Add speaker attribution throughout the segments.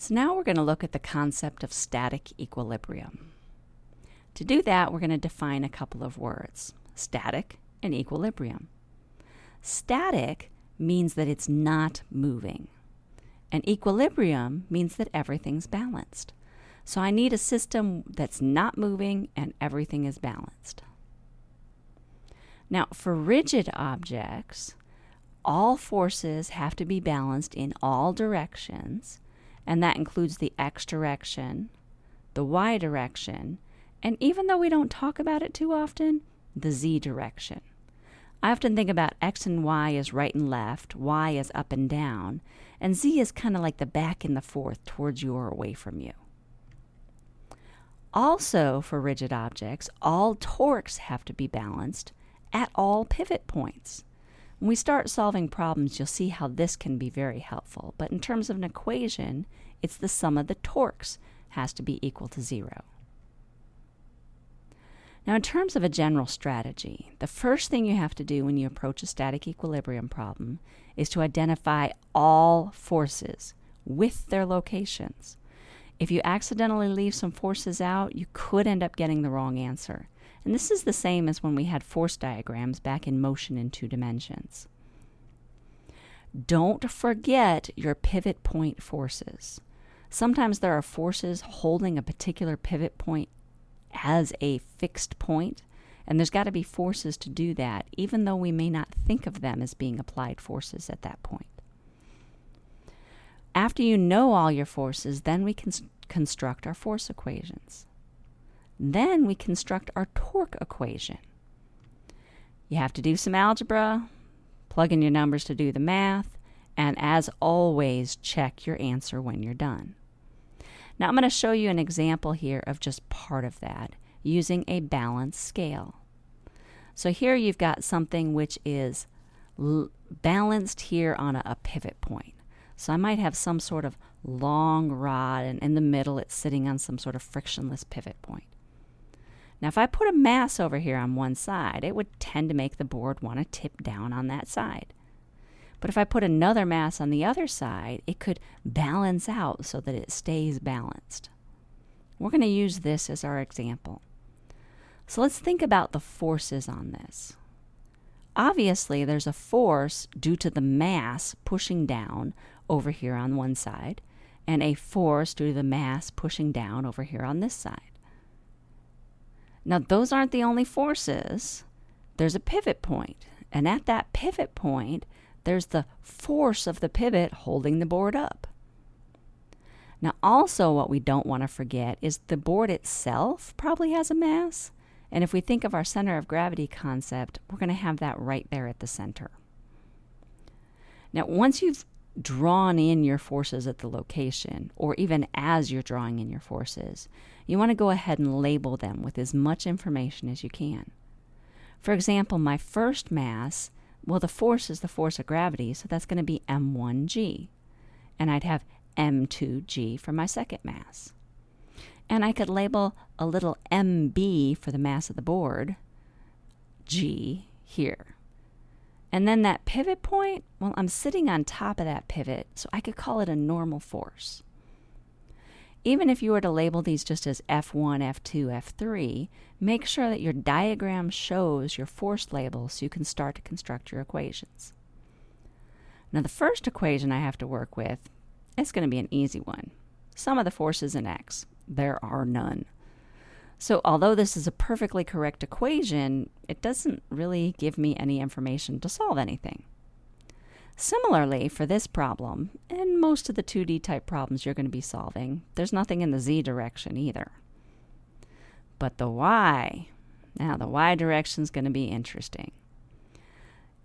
Speaker 1: So now we're going to look at the concept of static equilibrium. To do that, we're going to define a couple of words, static and equilibrium. Static means that it's not moving, and equilibrium means that everything's balanced. So I need a system that's not moving and everything is balanced. Now, for rigid objects, all forces have to be balanced in all directions, and that includes the x direction, the y direction, and even though we don't talk about it too often, the z direction. I often think about x and y as right and left, y as up and down, and z is kind of like the back and the forth towards you or away from you. Also, for rigid objects, all torques have to be balanced at all pivot points. When we start solving problems, you'll see how this can be very helpful. But in terms of an equation, it's the sum of the torques has to be equal to zero. Now, in terms of a general strategy, the first thing you have to do when you approach a static equilibrium problem is to identify all forces with their locations. If you accidentally leave some forces out, you could end up getting the wrong answer. And this is the same as when we had force diagrams back in motion in two dimensions. Don't forget your pivot point forces. Sometimes there are forces holding a particular pivot point as a fixed point, and there's got to be forces to do that, even though we may not think of them as being applied forces at that point. After you know all your forces, then we can construct our force equations. Then we construct our torque equation. You have to do some algebra, plug in your numbers to do the math, and as always, check your answer when you're done. Now I'm going to show you an example here of just part of that using a balance scale. So here you've got something which is balanced here on a, a pivot point. So I might have some sort of long rod and in the middle it's sitting on some sort of frictionless pivot point. Now, if I put a mass over here on one side, it would tend to make the board want to tip down on that side. But if I put another mass on the other side, it could balance out so that it stays balanced. We're going to use this as our example. So let's think about the forces on this. Obviously, there's a force due to the mass pushing down over here on one side, and a force due to the mass pushing down over here on this side. Now, those aren't the only forces. There's a pivot point, and at that pivot point, there's the force of the pivot holding the board up. Now, also, what we don't want to forget is the board itself probably has a mass. And if we think of our center of gravity concept, we're going to have that right there at the center. Now, once you've drawn in your forces at the location, or even as you're drawing in your forces, you want to go ahead and label them with as much information as you can. For example, my first mass, well, the force is the force of gravity, so that's going to be m1g. And I'd have m2g for my second mass. And I could label a little mb for the mass of the board, g here. And then that pivot point, well, I'm sitting on top of that pivot, so I could call it a normal force. Even if you were to label these just as F1, F2, F3, make sure that your diagram shows your force labels so you can start to construct your equations. Now the first equation I have to work with is going to be an easy one. Sum of the forces in X. There are none. So although this is a perfectly correct equation, it doesn't really give me any information to solve anything. Similarly, for this problem, and most of the 2D type problems you're going to be solving, there's nothing in the z direction either. But the y, now the y direction is going to be interesting.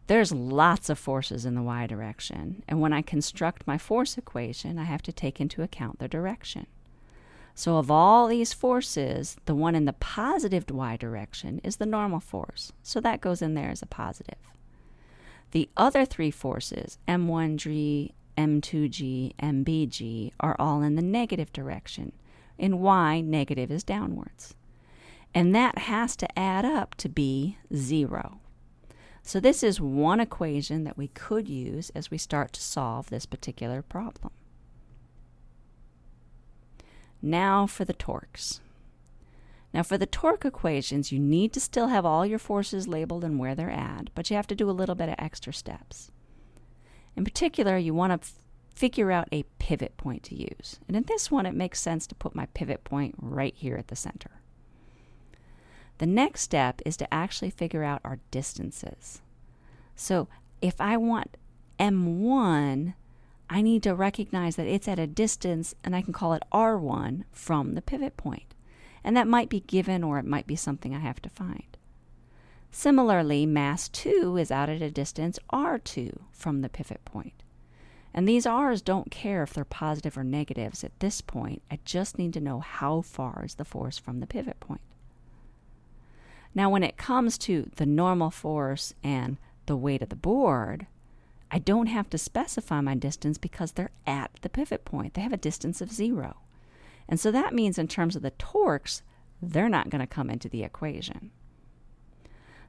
Speaker 1: There's lots of forces in the y direction, and when I construct my force equation, I have to take into account their direction. So of all these forces, the one in the positive y direction is the normal force. So that goes in there as a positive. The other three forces, m1g, m2g, mbg, are all in the negative direction. In y, negative is downwards. And that has to add up to be 0. So this is one equation that we could use as we start to solve this particular problem. Now for the torques. Now for the torque equations, you need to still have all your forces labeled and where they're at, but you have to do a little bit of extra steps. In particular, you want to figure out a pivot point to use. And in this one, it makes sense to put my pivot point right here at the center. The next step is to actually figure out our distances. So if I want M1, I need to recognize that it's at a distance and I can call it R1 from the pivot point. And that might be given or it might be something I have to find. Similarly, mass 2 is out at a distance R2 from the pivot point. And these R's don't care if they're positive or negatives at this point. I just need to know how far is the force from the pivot point. Now, when it comes to the normal force and the weight of the board, I don't have to specify my distance because they're at the pivot point. They have a distance of zero. And so that means in terms of the torques, they're not going to come into the equation.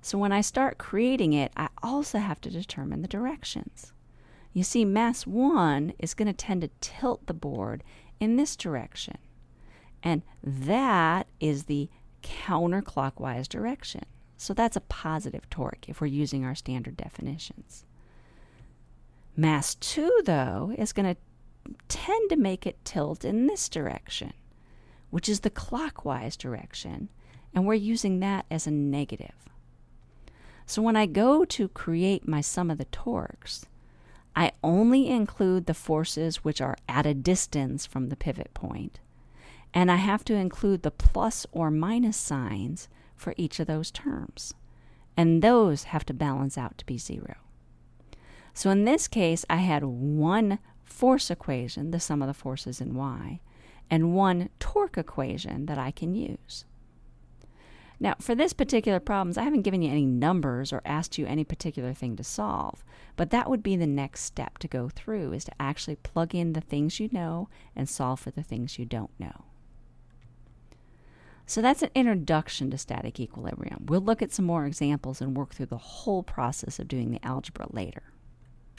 Speaker 1: So when I start creating it, I also have to determine the directions. You see, mass 1 is going to tend to tilt the board in this direction. And that is the counterclockwise direction. So that's a positive torque if we're using our standard definitions. Mass 2, though, is going to tend to make it tilt in this direction, which is the clockwise direction, and we're using that as a negative. So when I go to create my sum of the torques, I only include the forces which are at a distance from the pivot point, and I have to include the plus or minus signs for each of those terms, and those have to balance out to be zero. So in this case, I had one force equation, the sum of the forces in y, and one torque equation that I can use. Now, for this particular problems, I haven't given you any numbers or asked you any particular thing to solve, but that would be the next step to go through is to actually plug in the things you know and solve for the things you don't know. So that's an introduction to static equilibrium. We'll look at some more examples and work through the whole process of doing the algebra later.